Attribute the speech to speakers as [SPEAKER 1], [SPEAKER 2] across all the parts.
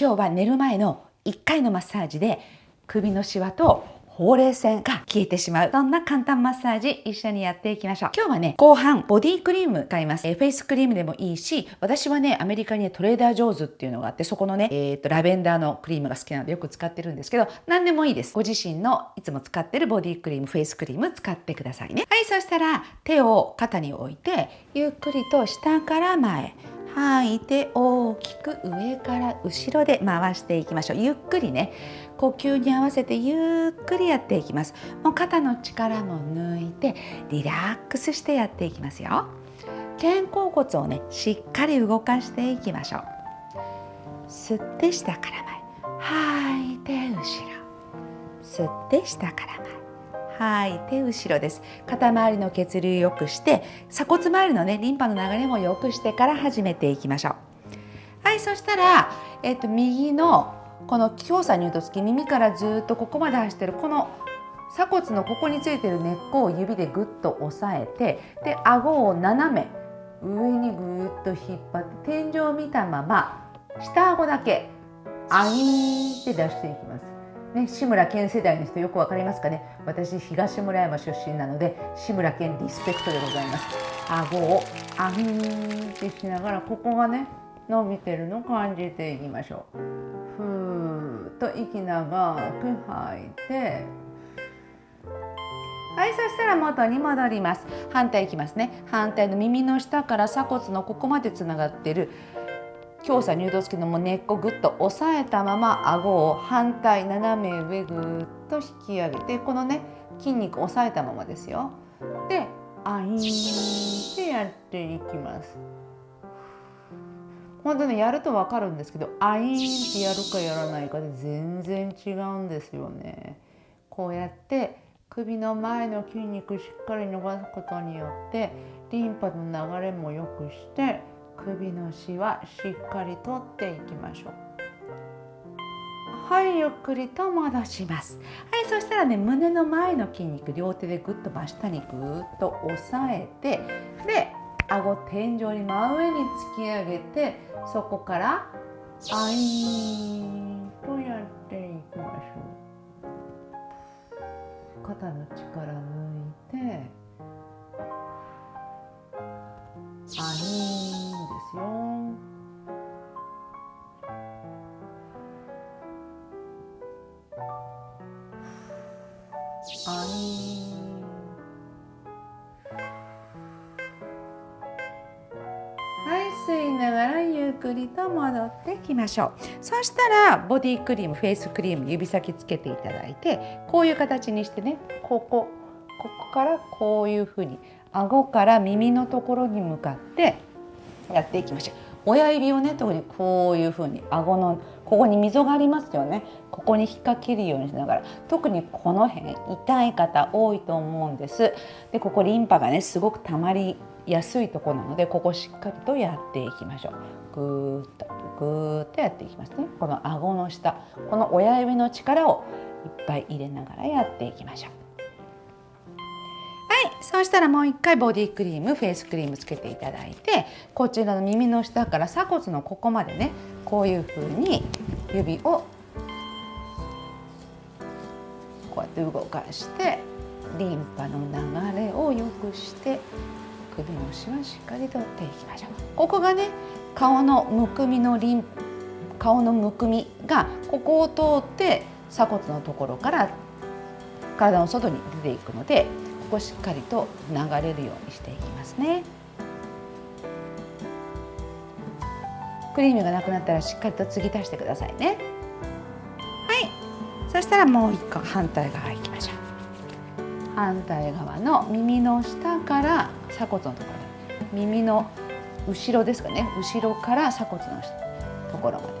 [SPEAKER 1] 今日は寝る前の1回のマッサージで首のシワとほうれい線が消えてしまう。そんな簡単マッサージ一緒にやっていきましょう。今日はね、後半ボディクリーム使います。えー、フェイスクリームでもいいし、私はね、アメリカに、ね、トレーダージョーズっていうのがあって、そこのね、えっ、ー、と、ラベンダーのクリームが好きなのでよく使ってるんですけど、何でもいいです。ご自身のいつも使ってるボディクリーム、フェイスクリーム使ってくださいね。はい、そしたら手を肩に置いて、ゆっくりと下から前。吐いて大きく上から後ろで回していきましょう。ゆっくりね。呼吸に合わせてゆっくりやっていきます。もう肩の力も抜いてリラックスしてやっていきますよ。肩甲骨をねしっかり動かしていきましょう。吸って下から前。吐いて後ろ。吸って下から前。吐い。て後ろです。肩周りの血流良くして鎖骨周りのねリンパの流れも良くしてから始めていきましょう。はいそしたら、えっと、右のこの強さに言うとつき耳からずっとここまで走ってるこの鎖骨のここについてる根っこを指でぐっと押さえてで顎を斜め上にぐっと引っ張って天井を見たまま下顎だけアイーって出していきます。ね、志村けん世代の人よくわかりますかね？私東村山出身なので志村けんリスペクトでございます。顎をアンってしながらここがね伸びてるのを感じていきましょう。ふーっと息長く吐いてはいそしたら元に戻ります。反対いきますね。反対の耳の下から鎖骨のここまでつながってる。強鎖乳動付きのも根っこぐっと押さえたまま顎を反対斜め上ぐっと引き上げてこのね筋肉押さえたままですよ。でアインってやっていきます。本当ねやると分かるんですけどアインってやるかやらないかで全然違うんですよね。こうやって首の前の筋肉しっかり伸ばすことによってリンパの流れも良くして首のしわしっかり取っていきましょう。はいゆっくりと戻します。はいそしたらね胸の前の筋肉両手でぐっと真下にぐっと押さえてで顎天井に真上に突き上げてそこからアイーとやっていきましょう。肩の力抜いてあいはい。吸いながらゆっくりと戻ってきましょう。そしたらボディクリームフェイスクリーム指先つけていただいてこういう形にしてね。ここここからこういうふうに顎から耳のところに向かってやっていきましょう。親指をね特にこういうふうに顎のここに溝がありますよね。ここに引っ掛けるようにしながら。特にこの辺痛い方多いと思うんです。でここリンパがねすごく溜まりやすいとこなのでここしっかりとやっていきましょう。ぐーっとぐーっとやっていきますね。この顎の下。この親指の力をいっぱい入れながらやっていきましょう。そうしたらもう一回ボディクリームフェイスクリームつけていただいてこちらの耳の下から鎖骨のここまでねこういう風に指をこうやって動かしてリンパの流れを良くして首のしはしっかりとっていきましょう。ここがね顔のむくみのリン顔のむくみがここを通って鎖骨のところから体の外に出ていくのでここしっかりと流れるようにしていきますね。クリームがなくなったらしっかりと継ぎ足してくださいね。はい。そしたらもう一個反対側行きましょう。反対側の耳の下から鎖骨のところ。耳の後ろですかね。後ろから鎖骨のところまで。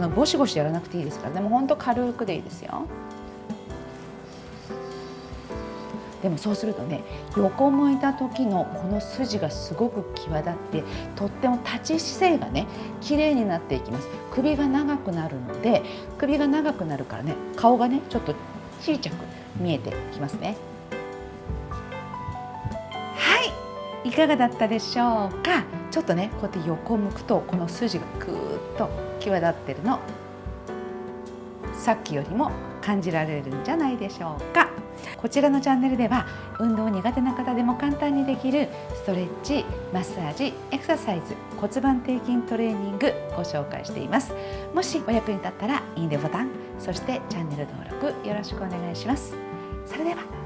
[SPEAKER 1] そのゴシゴシやらなくていいですから。でもほんと軽くでいいですよ。でもそうするとね横向いた時のこの筋がすごく際立ってとっても立ち姿勢がね綺麗になっていきます。首が長くなるので首が長くなるからね顔がねちょっと小さく見えてきますね。はい。いかがだったでしょうか？ちょっとねこうやって横向くとこの筋がぐーっと際立ってるの。さっきよりも感じられるんじゃないでしょうか。こちらのチャンネルでは運動苦手な方でも簡単にできるストレッチマッサージエクササイズ骨盤底筋トレーニングご紹介しています。もしお役に立ったらいいねボタンそしてチャンネル登録よろしくお願いします。それでは